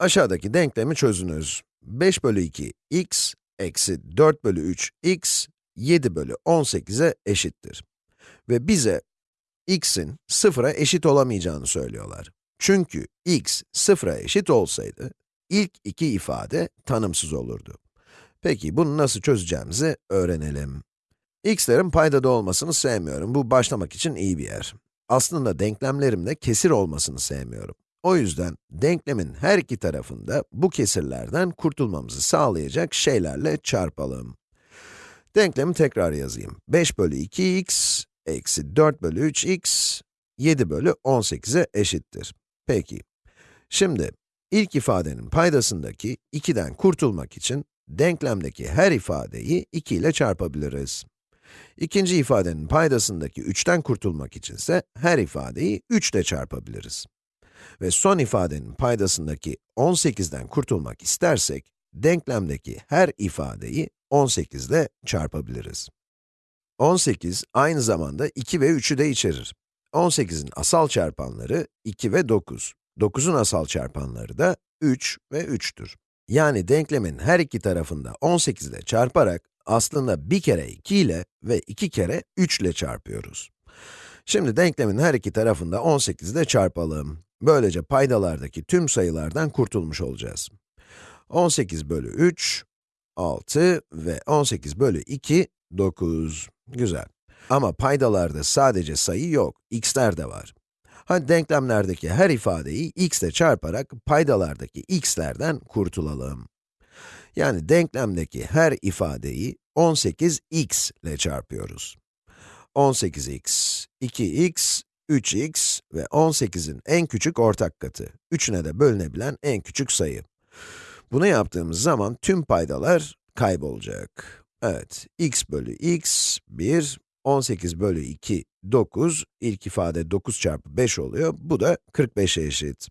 Aşağıdaki denklemi çözünüz. 5 bölü 2 x eksi 4 bölü 3 x 7 bölü 18'e eşittir. Ve bize x'in sıfıra eşit olamayacağını söylüyorlar. Çünkü x sıfıra eşit olsaydı, ilk iki ifade tanımsız olurdu. Peki bunu nasıl çözeceğimizi öğrenelim. x'lerin paydada olmasını sevmiyorum. Bu başlamak için iyi bir yer. Aslında denklemlerimde kesir olmasını sevmiyorum. O yüzden denklemin her iki tarafında bu kesirlerden kurtulmamızı sağlayacak şeylerle çarpalım. Denklemi tekrar yazayım. 5 bölü 2x eksi 4 bölü 3x 7 bölü 18'e eşittir. Peki, şimdi ilk ifadenin paydasındaki 2'den kurtulmak için denklemdeki her ifadeyi 2 ile çarpabiliriz. İkinci ifadenin paydasındaki 3'ten kurtulmak içinse her ifadeyi 3 ile çarpabiliriz. Ve son ifadenin paydasındaki 18'den kurtulmak istersek, denklemdeki her ifadeyi 18 ile çarpabiliriz. 18 aynı zamanda 2 ve 3'ü de içerir. 18'in asal çarpanları 2 ve 9. 9'un asal çarpanları da 3 ve 3'tür. Yani denklemin her iki tarafında 18 ile çarparak aslında bir kere 2 ile ve iki kere 3 ile çarpıyoruz. Şimdi denklemin her iki tarafında 18 ile çarpalım. Böylece paydalardaki tüm sayılardan kurtulmuş olacağız. 18 bölü 3, 6 ve 18 bölü 2, 9. Güzel. Ama paydalarda sadece sayı yok, x'ler de var. Hadi denklemlerdeki her ifadeyi x ile çarparak paydalardaki x'lerden kurtulalım. Yani denklemdeki her ifadeyi 18x ile çarpıyoruz. 18x, 2x, 3x ve 18'in en küçük ortak katı. Üçüne de bölünebilen en küçük sayı. Bunu yaptığımız zaman tüm paydalar kaybolacak. Evet, x bölü x 1, 18 bölü 2 9, ilk ifade 9 çarpı 5 oluyor, bu da 45'e eşit.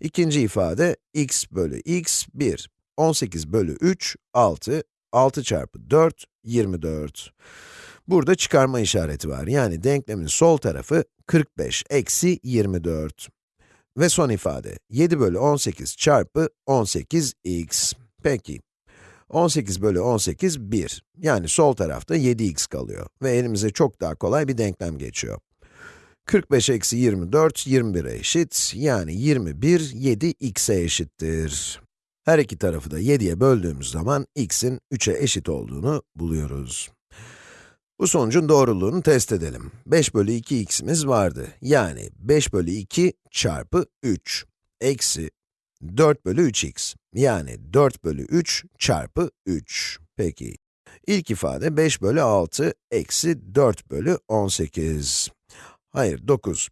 İkinci ifade x bölü x 1, 18 bölü 3 6, 6 çarpı 4 24. Burada çıkarma işareti var, yani denklemin sol tarafı 45 eksi 24. Ve son ifade, 7 bölü 18 çarpı 18x. Peki, 18 bölü 18, 1. Yani sol tarafta 7x kalıyor ve elimize çok daha kolay bir denklem geçiyor. 45 eksi 24, 21'e eşit, yani 21, 7x'e eşittir. Her iki tarafı da 7'ye böldüğümüz zaman x'in 3'e eşit olduğunu buluyoruz. Bu sonucun doğruluğunu test edelim. 5 bölü 2x'imiz vardı. Yani 5 bölü 2 çarpı 3 eksi 4 bölü 3x. Yani 4 bölü 3 çarpı 3. Peki. İlk ifade 5 bölü 6 eksi 4 bölü 18. Hayır, 9.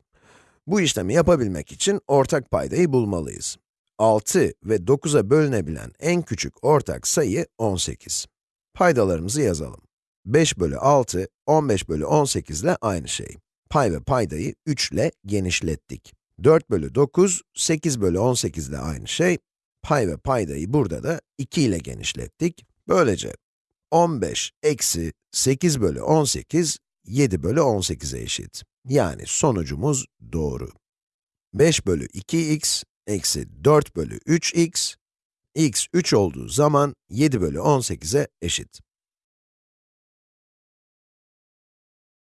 Bu işlemi yapabilmek için ortak paydayı bulmalıyız. 6 ve 9'a bölünebilen en küçük ortak sayı 18. Paydalarımızı yazalım. 5 bölü 6, 15 bölü 18 ile aynı şey. Pay ve paydayı 3 ile genişlettik. 4 bölü 9, 8 bölü 18 ile aynı şey. Pay ve paydayı burada da 2 ile genişlettik. Böylece 15 eksi 8 bölü 18, 7 bölü 18'e eşit. Yani sonucumuz doğru. 5 bölü 2x eksi 4 bölü 3x, x 3 olduğu zaman 7 bölü 18'e eşit.